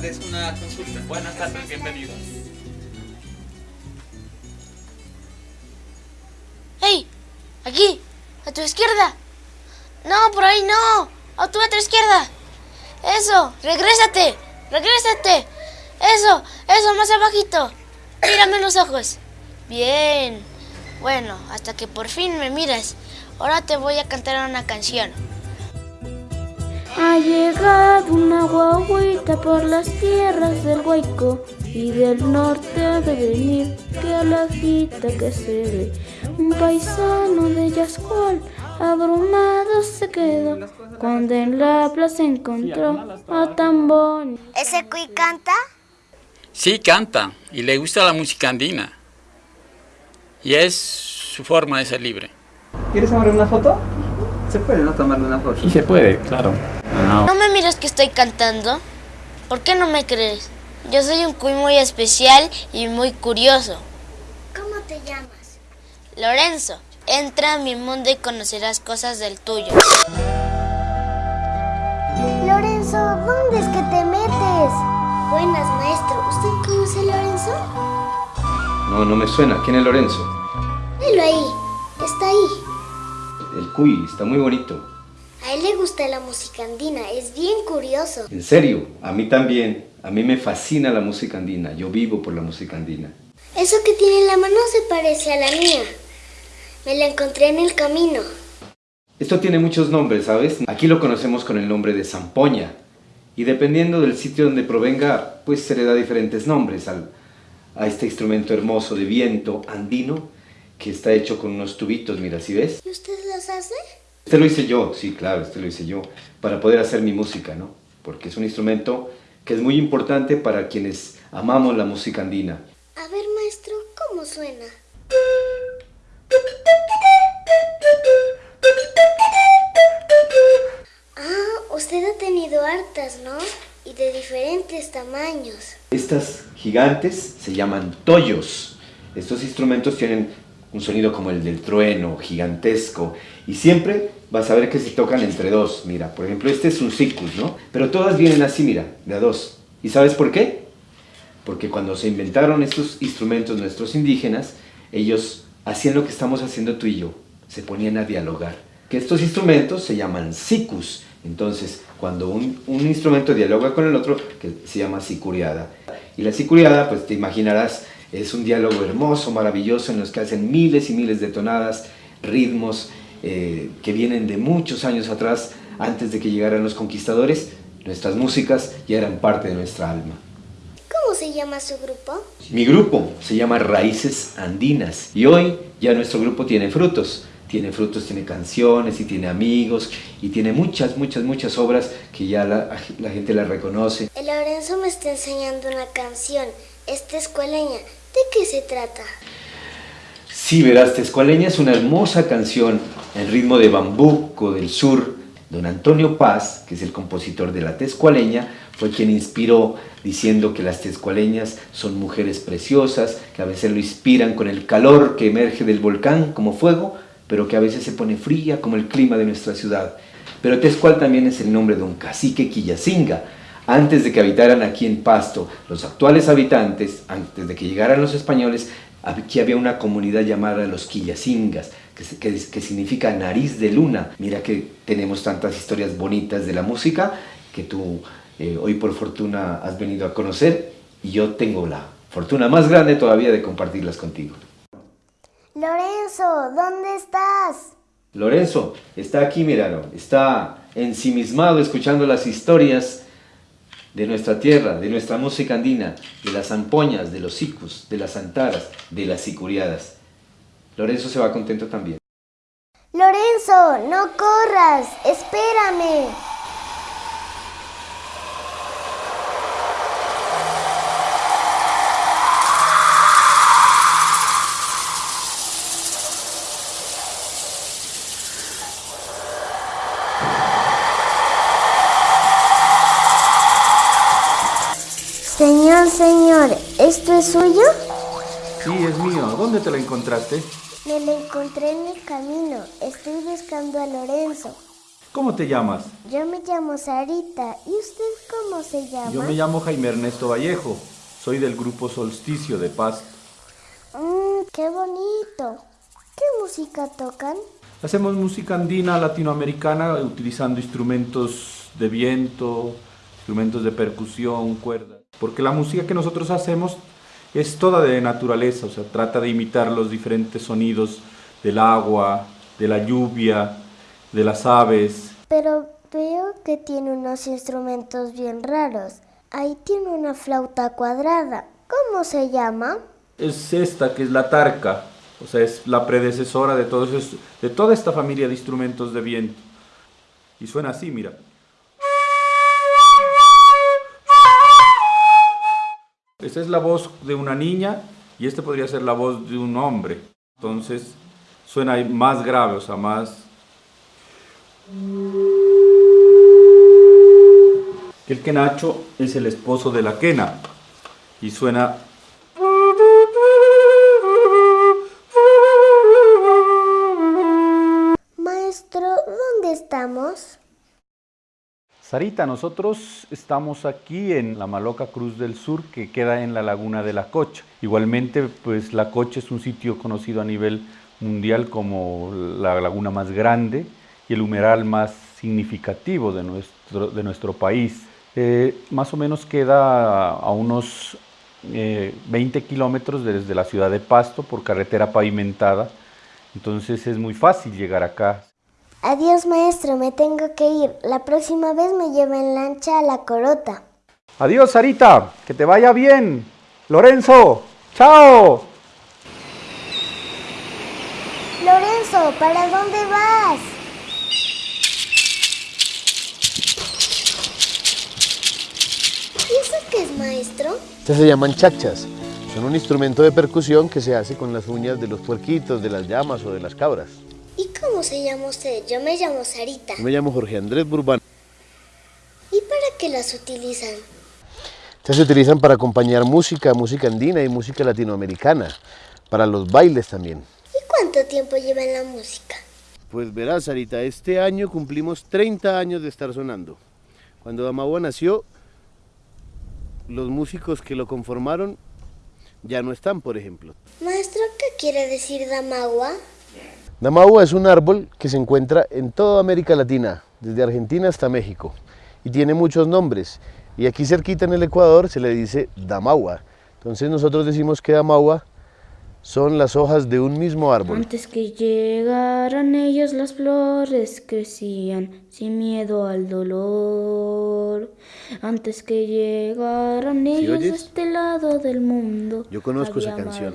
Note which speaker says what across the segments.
Speaker 1: tardes, una consulta.
Speaker 2: Buenas tardes, bienvenidos.
Speaker 3: ¡Hey! ¡Aquí! ¡A tu izquierda! ¡No, por ahí no! ¡A tu otra izquierda! ¡Eso! ¡Regrésate! ¡Regrésate! ¡Eso! ¡Eso! ¡Más abajito! ¡Mírame en los ojos! Bien. Bueno, hasta que por fin me miras. Ahora te voy a cantar una canción.
Speaker 4: Ha llegado una guaguita por las tierras del Huayco y del norte ha de venir que a la gita que se ve. Un paisano de Yascual abrumado se quedó cuando en la plaza encontró a bonito.
Speaker 3: ¿Ese cuy canta?
Speaker 2: Sí, canta y le gusta la música andina. Y es su forma de ser libre.
Speaker 1: ¿Quieres tomar una foto? Se puede, ¿no? Tomarle una foto.
Speaker 5: Sí se puede, claro.
Speaker 3: ¿No me miras que estoy cantando? ¿Por qué no me crees? Yo soy un cuy muy especial y muy curioso.
Speaker 4: ¿Cómo te llamas?
Speaker 3: Lorenzo, entra a mi mundo y conocerás cosas del tuyo.
Speaker 4: Lorenzo, ¿dónde es que te metes? Buenas, maestro. ¿Usted conoce a Lorenzo?
Speaker 6: No, no me suena. ¿Quién es Lorenzo?
Speaker 4: Velo ahí. Está ahí.
Speaker 6: Cuy, está muy bonito.
Speaker 4: A él le gusta la música andina. Es bien curioso.
Speaker 6: En serio, a mí también. A mí me fascina la música andina. Yo vivo por la música andina.
Speaker 4: Eso que tiene en la mano se parece a la mía. Me la encontré en el camino.
Speaker 6: Esto tiene muchos nombres, ¿sabes? Aquí lo conocemos con el nombre de zampoña. Y dependiendo del sitio donde provenga, pues se le da diferentes nombres al, a este instrumento hermoso de viento andino que está hecho con unos tubitos, mira, ¿sí ves?
Speaker 4: ¿Y usted los hace?
Speaker 6: Este lo hice yo, sí, claro, este lo hice yo, para poder hacer mi música, ¿no? Porque es un instrumento que es muy importante para quienes amamos la música andina.
Speaker 4: A ver, maestro, ¿cómo suena? Ah, usted ha tenido hartas, ¿no? Y de diferentes tamaños.
Speaker 6: Estas gigantes se llaman toyos. Estos instrumentos tienen un sonido como el del trueno, gigantesco, y siempre vas a ver que se tocan entre dos. Mira, por ejemplo, este es un sikus, ¿no? Pero todas vienen así, mira, de a dos. ¿Y sabes por qué? Porque cuando se inventaron estos instrumentos nuestros indígenas, ellos hacían lo que estamos haciendo tú y yo, se ponían a dialogar. Que estos instrumentos se llaman sikus. Entonces, cuando un, un instrumento dialoga con el otro, que se llama sicuriada. Y la sicuriada, pues te imaginarás, es un diálogo hermoso, maravilloso, en los que hacen miles y miles de tonadas, ritmos eh, que vienen de muchos años atrás, antes de que llegaran los conquistadores. Nuestras músicas ya eran parte de nuestra alma.
Speaker 4: ¿Cómo se llama su grupo?
Speaker 6: Mi grupo se llama Raíces Andinas y hoy ya nuestro grupo tiene frutos. Tiene frutos, tiene canciones y tiene amigos y tiene muchas, muchas, muchas obras que ya la, la gente la reconoce.
Speaker 4: El Lorenzo me está enseñando una canción. Esta escueleña. ¿De qué se trata?
Speaker 6: Sí, verás, Tescualeña es una hermosa canción en ritmo de bambuco del sur. Don Antonio Paz, que es el compositor de la Tescualeña, fue quien inspiró diciendo que las tescualeñas son mujeres preciosas, que a veces lo inspiran con el calor que emerge del volcán como fuego, pero que a veces se pone fría como el clima de nuestra ciudad. Pero Tescual también es el nombre de un cacique quillacinga. Antes de que habitaran aquí en Pasto, los actuales habitantes, antes de que llegaran los españoles, aquí había una comunidad llamada los quillacingas, que, que, que significa nariz de luna. Mira que tenemos tantas historias bonitas de la música que tú eh, hoy por fortuna has venido a conocer y yo tengo la fortuna más grande todavía de compartirlas contigo.
Speaker 4: Lorenzo, ¿dónde estás?
Speaker 6: Lorenzo está aquí, míralo, está ensimismado escuchando las historias de nuestra tierra, de nuestra música andina, de las zampoñas, de los sicus, de las antaras, de las sicuriadas. Lorenzo se va contento también.
Speaker 4: Lorenzo, no corras, espérame. Señor,
Speaker 5: ¿Esto es suyo?
Speaker 7: Sí, es mío. ¿Dónde te lo encontraste?
Speaker 5: Me lo encontré en el camino. Estoy buscando a Lorenzo.
Speaker 7: ¿Cómo te llamas?
Speaker 5: Yo me llamo Sarita. ¿Y usted cómo se llama?
Speaker 7: Yo me llamo Jaime Ernesto Vallejo. Soy del grupo Solsticio de Paz.
Speaker 5: Mmm, qué bonito. ¿Qué música tocan?
Speaker 7: Hacemos música andina latinoamericana utilizando instrumentos de viento, instrumentos de percusión, cuerdas. Porque la música que nosotros hacemos es toda de naturaleza, o sea, trata de imitar los diferentes sonidos del agua, de la lluvia, de las aves.
Speaker 5: Pero veo que tiene unos instrumentos bien raros. Ahí tiene una flauta cuadrada. ¿Cómo se llama?
Speaker 7: Es esta que es la tarca, o sea, es la predecesora de, todos esos- de toda esta familia de instrumentos de viento. Y suena así, mira. Esta es la voz de una niña y esta podría ser la voz de un hombre. Entonces suena más grave, o sea, más... El quenacho es el esposo de la quena y suena Sarita, nosotros estamos aquí en la Maloca Cruz del Sur, que queda en la laguna de la Cocha. Igualmente, pues la Cocha es un sitio conocido a nivel mundial como la laguna más grande y el humeral más significativo de nuestro, de nuestro país. Eh, más o menos queda a unos eh, 20 kilómetros desde la ciudad de Pasto por carretera pavimentada, entonces es muy fácil llegar acá.
Speaker 5: Adiós, maestro, me tengo que ir. La próxima vez me lleva en lancha a la corota.
Speaker 7: Adiós, Sarita, que te vaya bien. Lorenzo, chao.
Speaker 5: Lorenzo, ¿para dónde vas? ¿Y eso qué es, maestro?
Speaker 8: Estas se llaman chachas. Son un instrumento de percusión que se hace con las uñas de los puerquitos, de las llamas o de las cabras.
Speaker 5: ¿Y cómo se llama usted? Yo me llamo Sarita.
Speaker 8: Yo me llamo Jorge Andrés Burbán.
Speaker 5: ¿Y para qué las utilizan?
Speaker 8: Estas se utilizan para acompañar música, música andina y música latinoamericana, para los bailes también.
Speaker 5: ¿Y cuánto tiempo lleva en la música?
Speaker 8: Pues verás, Sarita, este año cumplimos 30 años de estar sonando. Cuando Damagua nació, los músicos que lo conformaron ya no están, por ejemplo.
Speaker 5: Maestro, ¿qué quiere decir Damagua?
Speaker 8: Damagua es un árbol que se encuentra en toda América Latina, desde Argentina hasta México, y tiene muchos nombres. Y aquí cerquita en el Ecuador se le dice Damagua. Entonces nosotros decimos que Damagua son las hojas de un mismo árbol.
Speaker 4: Antes que llegaran ellos las flores crecían sin miedo al dolor. Antes que llegaran ellos a este lado del mundo.
Speaker 8: Yo conozco esa canción.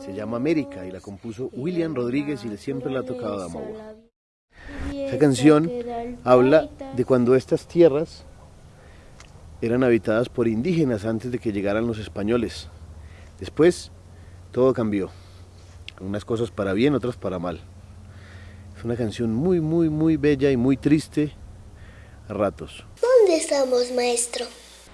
Speaker 8: Se llama América y la compuso William Rodríguez y siempre la ha tocado Esa canción habla de cuando estas tierras eran habitadas por indígenas antes de que llegaran los españoles. Después todo cambió. Unas cosas para bien, otras para mal. Es una canción muy, muy, muy bella y muy triste a ratos.
Speaker 5: ¿Dónde estamos, maestro?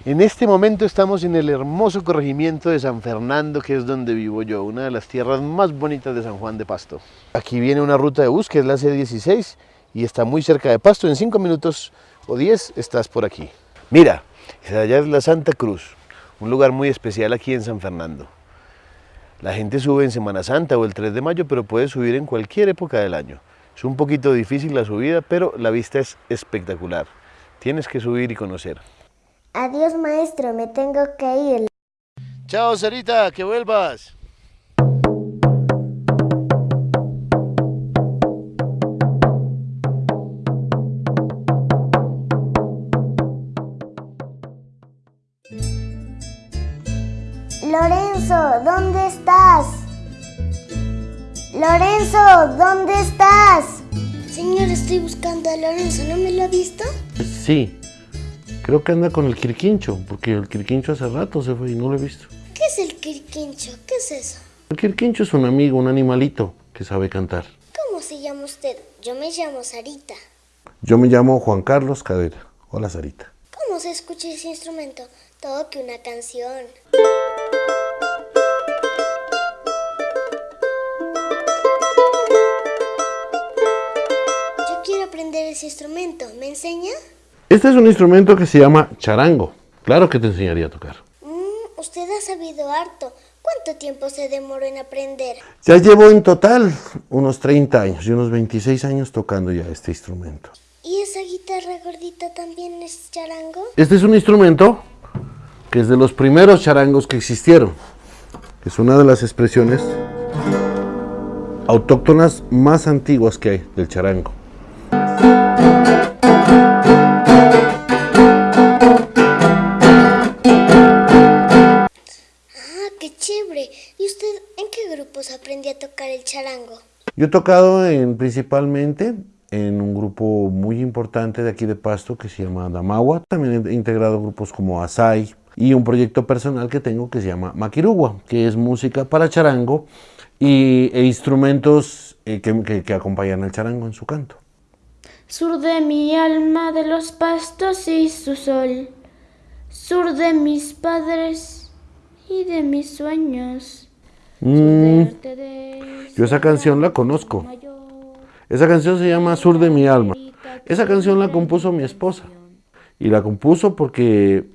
Speaker 8: En este momento estamos en el hermoso corregimiento de San Fernando, que es donde vivo yo, una de las tierras más bonitas de San Juan de Pasto. Aquí viene una ruta de bus, que es la C16, y está muy cerca de Pasto. En 5 minutos o 10 estás por aquí. Mira, allá es la Santa Cruz, un lugar muy especial aquí en San Fernando. La gente sube en Semana Santa o el 3 de mayo, pero puede subir en cualquier época del año. Es un poquito difícil la subida, pero la vista es espectacular. Tienes que subir y conocer.
Speaker 5: Adiós, maestro, me tengo que ir.
Speaker 8: Chao, Sarita, que vuelvas.
Speaker 5: Lorenzo, ¿dónde estás? Lorenzo, ¿dónde estás? Señor, estoy buscando a Lorenzo, ¿no me lo ha visto?
Speaker 8: Sí, creo que anda con el quirquincho, porque el quirquincho hace rato se fue y no lo he visto.
Speaker 5: ¿Qué es el quirquincho? ¿Qué es eso?
Speaker 8: El quirquincho es un amigo, un animalito que sabe cantar.
Speaker 5: ¿Cómo se llama usted? Yo me llamo Sarita.
Speaker 9: Yo me llamo Juan Carlos Cadera. Hola, Sarita.
Speaker 5: ¿Cómo se escucha ese instrumento? Todo que una canción. Yo quiero aprender ese instrumento. ¿Me enseña?
Speaker 9: Este es un instrumento que se llama charango. Claro que te enseñaría a tocar.
Speaker 5: Mm, usted ha sabido harto. ¿Cuánto tiempo se demoró en aprender?
Speaker 9: Ya llevo en total unos 30 años y unos 26 años tocando ya este instrumento.
Speaker 5: ¿Y esa guitarra gordita también es charango?
Speaker 9: Este es un instrumento que es de los primeros charangos que existieron. Es una de las expresiones autóctonas más antiguas que hay del charango.
Speaker 5: Ah, qué chévere. ¿Y usted en qué grupos aprendió a tocar el charango?
Speaker 9: Yo he tocado en, principalmente en un grupo muy importante de aquí de Pasto que se llama Damagua. También he integrado grupos como Asai y un proyecto personal que tengo que se llama Maquirugua, que es música para charango y, e instrumentos eh, que, que- que acompañan al charango en su canto.
Speaker 4: Sur de mi alma de los pastos y su sol, sur de mis padres y de mis sueños.
Speaker 9: Mm, yo esa canción la conozco. Esa canción se llama Sur de mi alma. Esa canción la compuso mi esposa. Y la compuso porque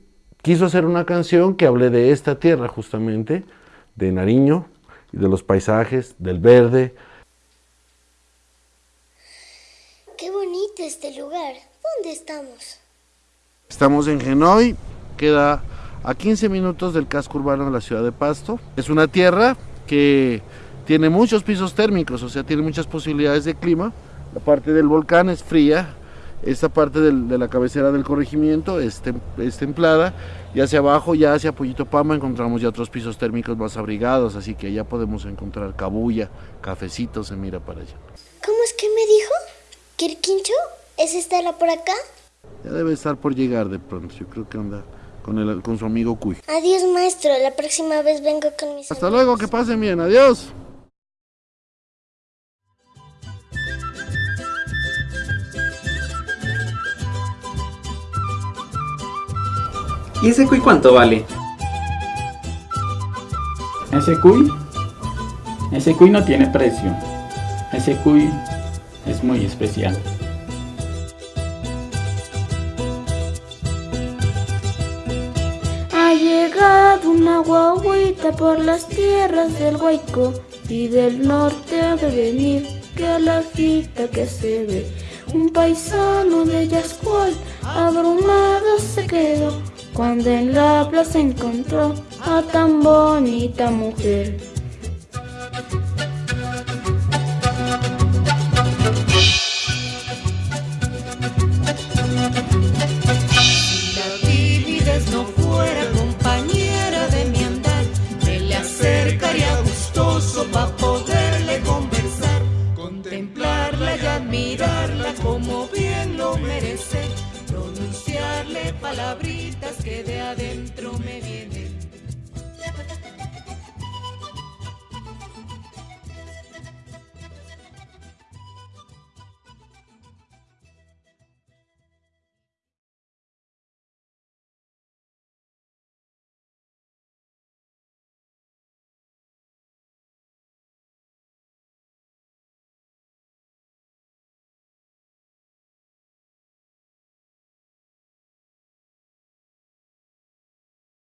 Speaker 9: quiso hacer una canción que hable de esta tierra justamente, de Nariño, y de los paisajes, del verde.
Speaker 5: Qué bonito este lugar. ¿Dónde estamos?
Speaker 9: Estamos en Genoy, queda a 15 minutos del casco urbano de la ciudad de Pasto. Es una tierra que tiene muchos pisos térmicos, o sea, tiene muchas posibilidades de clima. La parte del volcán es fría, esta parte del- de la cabecera del corregimiento es, tem- es templada y hacia abajo, ya hacia Pollito Pama, encontramos ya otros pisos térmicos más abrigados, así que ya podemos encontrar cabulla, cafecito, se mira para allá.
Speaker 5: ¿Cómo es que me dijo? ¿Quirquincho? ¿Es estará por acá?
Speaker 9: Ya debe estar por llegar de pronto, yo creo que anda con, el, con su amigo Cuy.
Speaker 5: Adiós, maestro. La próxima vez vengo con mis
Speaker 9: Hasta
Speaker 5: amigos.
Speaker 9: luego, que pasen bien, adiós.
Speaker 1: ¿Y ese cuy cuánto vale?
Speaker 2: Ese cuy, ese cuy no tiene precio. Ese cuy es muy especial.
Speaker 4: Ha llegado una guaguita por las tierras del Guayco y del norte ha de venir que a la cita que se ve. Un paisano de Yascual abrumado se quedó cuando en la plaza encontró a tan bonita mujer.